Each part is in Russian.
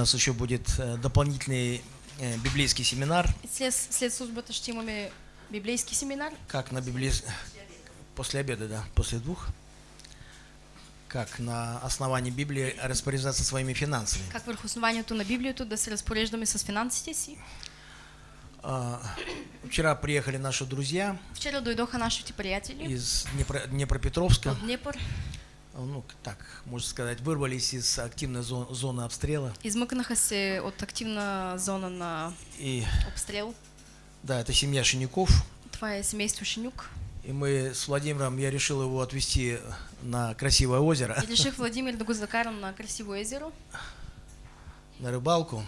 У нас еще будет э, дополнительный э, библейский семинар, След, след службата ще имаме библейски семинар. как на библейс... После обеда, да, после двух. Как на основании Библии распоряжаться своими финансами. Как върху основанието на Библията да се разпореждаме с финансите си. А, Вчера приехали наши друзья Вчера дойдоха нашите приятели из Днепро- Днепропетровска. от Днепър. Ну, так, можно сказать, вырвались из активной зо- зоны обстрела. Измъкнаха се от активна зона на И обстрел. да, это семья Шиняков. Това е семейство Шинюк. И мы с Владимиром, я решил его отвезти на красивое озеро, И реших Владимир да закарам на красиво езеро, на рыбалку.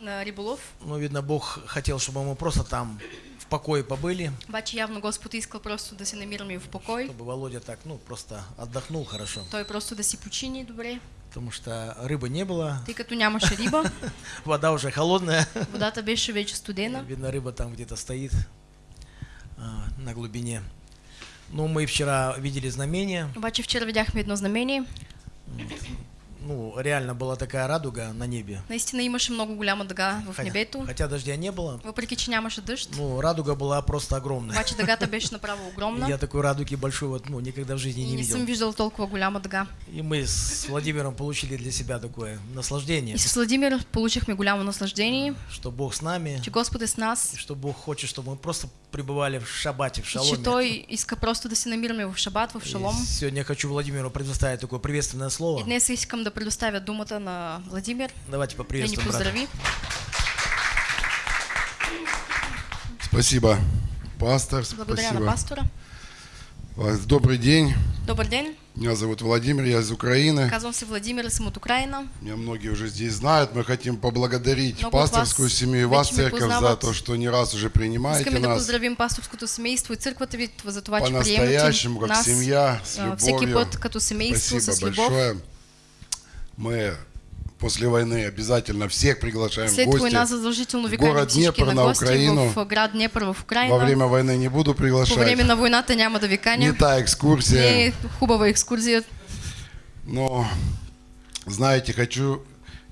на риболов. Ну, видно, Бог хотел, чтобы мы просто там в покое побыли, Обаче явно Господ искал просто да се намираме в покой. чтобы Володя так, ну, просто отдохнул хорошо. Той просто да си почини добре, Потому что рыбы не было, тъй като нямаше риба. вода уже холодная. Водата беше вече студена. Видно, рыба там где-то стоит а, на глубине. Ну, мы вчера видели знамение. Обаче вчера видяхме едно знамение. Ну, реально была такая радуга на небе. Наистина имаше много голяма дъга в небето. хотя дождя не было, Въпреки, че нямаше дъжд. ну, радуга была просто огромная. Обаче дъгата беше направо огромна. Я такой радуги большой вот, ну, никогда в жизни И не не съм видел. виждал толкова голяма дъга. И мы с Владимиром получили для себя такое наслаждение, И с Владимир получихме голямо наслаждение, что Бог с нами, че Господ е с нас. что Бог хочет, чтобы мы просто пребывали в шабате, в И шаломе. Той иска просто да се намираме в шабат, в И шалом. сегодня я хочу Владимиру предоставить такое приветственное И слово. днес искам да предоставя думата на Владимир, Давайте да ни поприветствуем брата. поздрави. Спасибо, пастор. Благодаря на Спасибо. пастора. Вас- Добрый день. Добър ден, Меня зовут Владимир, я из Украины. казвам се Владимир, съм от Украина. Меня многие уже здесь знают. Мы хотим поблагодарить Много пасторскую вас семью и вас, церковь, за то, что не раз уже принимаете Искаме нас поздравим пасторското семейство и църквата ви за че приемате по-настоящему, как нас семья, с а, любовью. път като семейство, Спасибо с большое. Мы после войны обязательно всех приглашаем в гости. война задължително в викаме город Днепр на на Украину. в град Днепър в Во Украина. время войны не буду По време приглашать. на войната няма да ви Не та экскурсия. Не хубава екскурзия. Но, знаете, хочу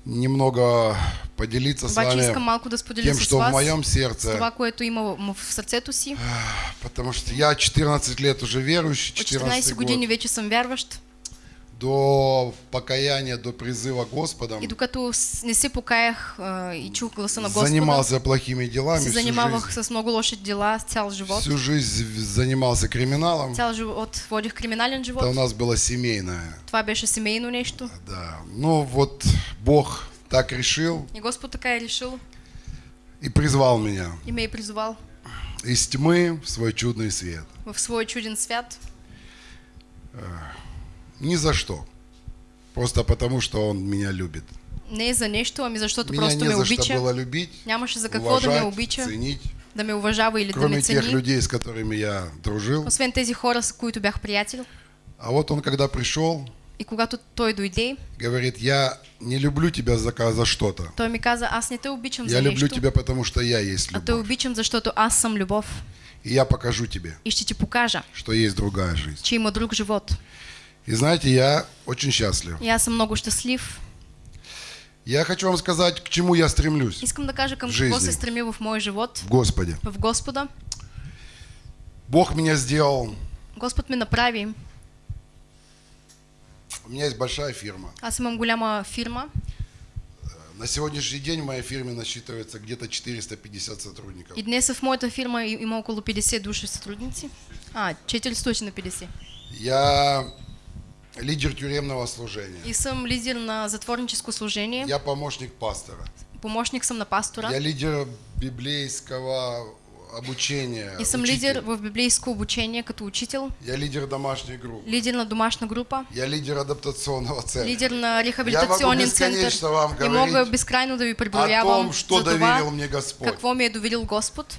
немного поделиться с искам вами малко да тем, что в вас моем с сердце, това, което има в в сърцето си. потому что я 14 лет уже верующий, От 14 14 години год, вече съм вярващ. До покаяния, до призыва Господом, И докато не се покаях а, и чух гласа на Господа, занимался плохими делами се занимавах с много лоши дела цял живот. всю жизнь занимался криминалом, Цял живот водих криминален это у живот. нас было семейное, Това беше семейно нещо. да. Ну вот Бог так решил И Господ така е решил и призвал меня и ме е призовал из тьмы в свой чудный свет. в свой чуден свят. Ни за что. Просто потому, что Он меня любит. Не за нещо, ами защото Меня просто не ме обича. было любить, Нямаше за какво да ме уважать, обича, ценить. да ме уважава или да Кроме ме тех цени. людей, с которыми я дружил. Освен тези хора, с които бях приятел. А вот он, когда пришел, И когато той дойде, говорит, я не люблю тебя за, за что-то. той ми каза, аз не те обичам Я за люблю нещо, тебя, потому что я есть а те любовь. обичам, защото аз съм любов. И я покажу тебе, И ще ти покажа, что есть другая жизнь. че има друг живот. И знаете, я очень счастлив. Аз съм много щастлив. Я хочу вам сказать, к чему я стремлюсь Искам да кажа към какво се стремя в моя живот, в Господе. в Господа. Бог меня сделал. Господ ме направи. У меня есть большая фирма. Аз имам голяма фирма. На сегодняшний день в моей фирме насчитывается где-то 450 сотрудников. И днес в моята фирма има около 50 души сътрудници. А, 450. Я лидер тюремного служения. И съм лидер на затворническо служение. Я помощник пастора. Помощник съм на пастора. Я лидер библейского обучения. И учитель. лидер в библейско обучение като учител. Я лидер домашней группы. Лидер на домашна група. Я лидер адаптационного центра. Лидер на Я могу рехабилитационен център. бесконечно вам И мога говорить безкрайно да ви о том, что доверил мне Господь. какво ми е доверил Господ.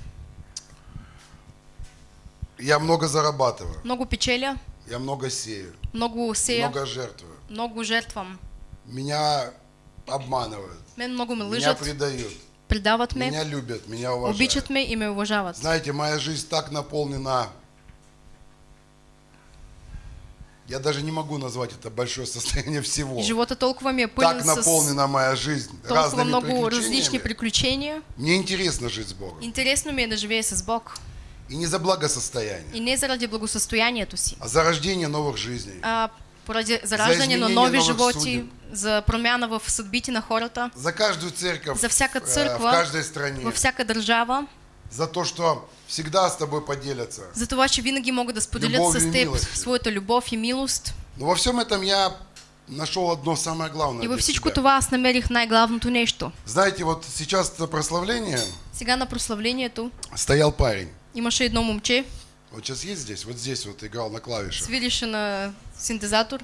Я много зарабатываю. Много печеля, Я много сею. много сея, Много жертвую. много жертвам. Меня обманывают. Мен много ме Меня предают. предават ме, Меня любят. Меня уважают. обичат ме и ме уважават. Знаете, моя жизнь так наполнена Я даже не могу назвать это большое состояние всего. Живота толкова ми е пълен Так наполнена моя жизнь разными много приключениями. приключения. Мне интересно жить с Богом. Интересно ми е да живея с Бог. И не за благосостояние, И не заради благосостоянието си, а за рождение новых жизней. а поради зараждане на изменение нови животи, судеб. за промяна в съдбите на хората, За каждую церковь за всяка э, в църква, каждой стране. във всяка държава, За то, что всегда с тобой поделятся. за това, че винаги могат да споделят Любовью с теб своята любов и милост. Но во всем этом я нашел одно самое главное И для всичко себя. това аз намерих най-главното нещо. Знаете, вот сейчас это прославление, Сега на прославлението стоял парень. Имаше едно момче, Вот сейчас есть здесь, вот здесь вот играл на клавишах. свирише на синтезатор.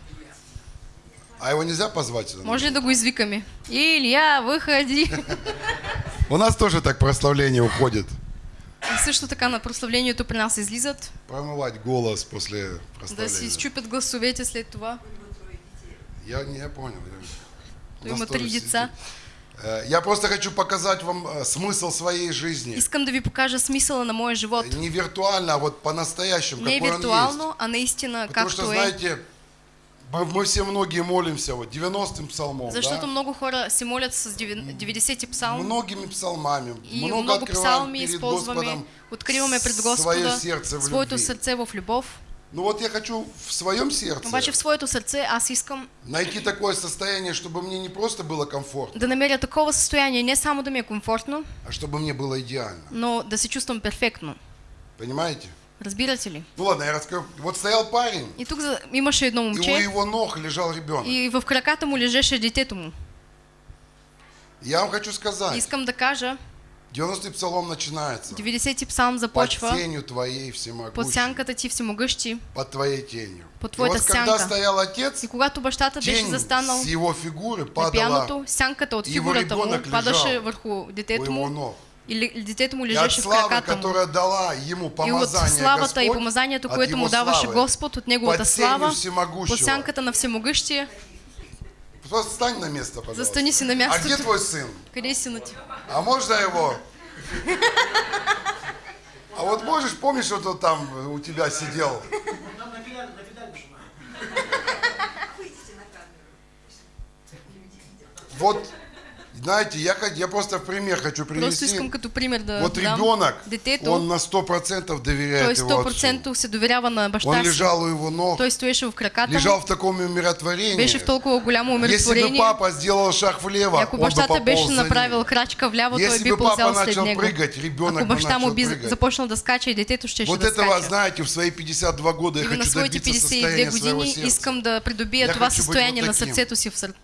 А его нельзя позвать? Може ли да го извикаме? Илья, выходи! У нас тоже так прославление уходит. И също така на прославлението при нас излизат, Промывать голос после да си прославления. изчупят гласовете след това. Я не я понял. я- има три сидит. деца. Э, Я просто хочу показать вам э, смысл своей жизни. Искам да ви покажа смисъла на моя живот. Не виртуально, а вот по-настоящему, Не какой он есть. виртуално, а наистина Потому что, е. знаете, мы мы все многие молимся вот 90-м псалмом, Защото да? много хора се молят с 90-ти псалм многими псалмами. и много, много псалми перед използваме, Господом откриваме пред свое Господа сердце в своето любви. сърце в любов. Ну вот я хочу в своем сердце Обаче в своето сърце аз искам найти такое состояние, чтобы мне не просто было комфортно, да намеря такова състояние, не само да ми е комфортно, а чтобы мне было идеально. но да се чувствам перфектно. Понимаете? Разбирате ли? Ну ладно, я расскажу. Вот стоял парень, И тук за- имаше едно и у момче его ног лежал ребенок. и в краката му лежеше детето му. Я вам хочу сказать, Искам да кажа, 90-й псалом начинается. 90-ти псалм Под започва тенью твоей под всемогущей, сянката ти всемогъщи. под твоей тенью. Под И твоята вот когда сянка. стоял отец, И когато бащата беше застанал с его фигуры падала пяното, сянката от и его фигурата му падаше върху детето му ног. и ли- детето му И от лежеше в краката му. дала ему И от славата и Господь, помазанието, от което му даваше Господ от неговата под слава, под сянката на всемогъщия, Просто стань на место, пожалуйста. Застани си на А где твой сын? Ти? А можно его? А вот можешь, помнишь, вот он там у тебя сидел? Вот, знаете, я, я просто в пример хочу Просто привести. искам като пример да Вот дам. ребенок, Детето, он на 100% той доверяет его отцу. 100% се доверява на Он баща си. лежал у его ног, Той стоеше в краката лежал в таком умиротворении. беше в толкова голямо Если бы умиротворение. папа сделал шаг влево, ако он бы бащата беше за ним. направил крачка вляво, той Если би бы папа ползял след начал него. прыгать, ребенок Ако бы баща му начал би прыгать. започнал да скача и детето ще Вот да этого, скача. знаете, в свои 52 года я на хочу добиться 52 состояния своего сердца. искам да придобия Я това състояние вот на сърцето си в сърце.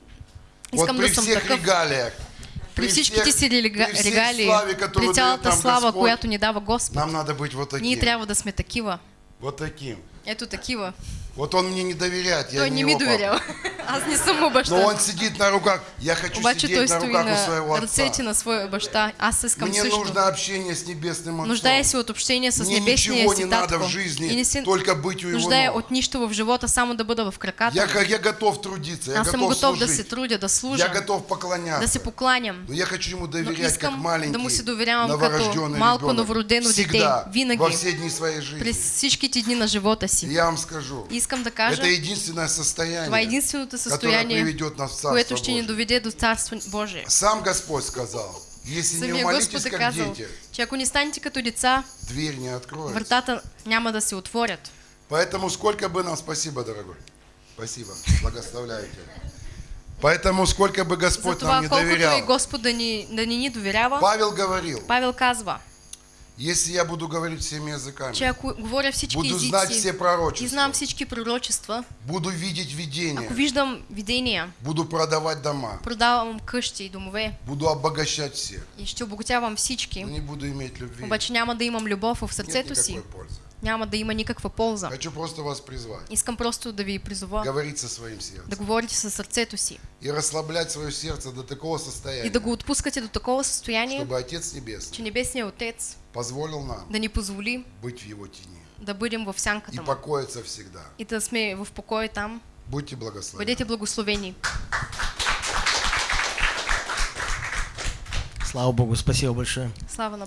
Вот Искам при да всех такъв. регалиях, При при всей регалии, при дает нам слава, Господь, която ни дава Господ, нам надо быть вот таким. ние трябва да сме такива. Вот таким. Ето такива. Вот он мне не доверяет, я Той не его папа. доверява. Аз не съм му Но он сидит на руках. Я хочу Обаче сидеть на руках у своего отца. ръцете на своя баща. Аз искам Мне също. нужно общение с небесным отцом. Нуждае се от общение с Мне небесния ничего си не надо в жизни, не се только быть у его нуждае ног. от нищо в живота, само да бъда в краката. Я, я готов трудиться, я Аз готов готов да се трудя, да Я служа, готов поклоняться. да се покланям. Но я хочу ему доверять, как маленький, да му се доверявам като новорожденный малко ребенок. новородено дете. Всегда, Винаги. во все дни своей жизни. През всичките дни на живота си. я вам скажу, Искам да кажа, это единственное состояние, това е единственото которое приведет нас в Царство Божие. доведе до Царство Божие. Сам Господь сказал, если не Самия умолитесь Господ е как дети, че ако не станете като деца, дверь не откроется. вратата няма да се отворят. Поэтому сколько бы нам, спасибо, дорогой, спасибо, благословляю тебя. Поэтому сколько бы Господь нам Затова не колкото и доверял, Господ да ни, да ни ни доверява, Павел говорил, Павел казва, если я буду говорить всеми языками, че говоря всички буду знать все пророчества, знам всички пророчества, буду видеть видения, ако виждам видения, буду продавать дома, продавам къщи и домове. Буду обогащать всех, и ще обогатявам но всички, не буду иметь любви. обаче няма да имам любов в сърцето си, пользы. Няма да има никаква полза. Хочу просто вас призвать, Искам просто да ви призова говорить со своим да сердцем говорите със сърцето си и расслаблять свое сердце до такого и состояния, да го отпускате до такова състояние, чтобы Отец Небесный че Небесният Отец позволил нам да ни позволи быть в Его тени да бъдем в и сянката му покоиться всегда. и да сме в покой там. Будьте благословены. Бъдете благословени. Слава Богу, спасибо большое. Слава на Бога.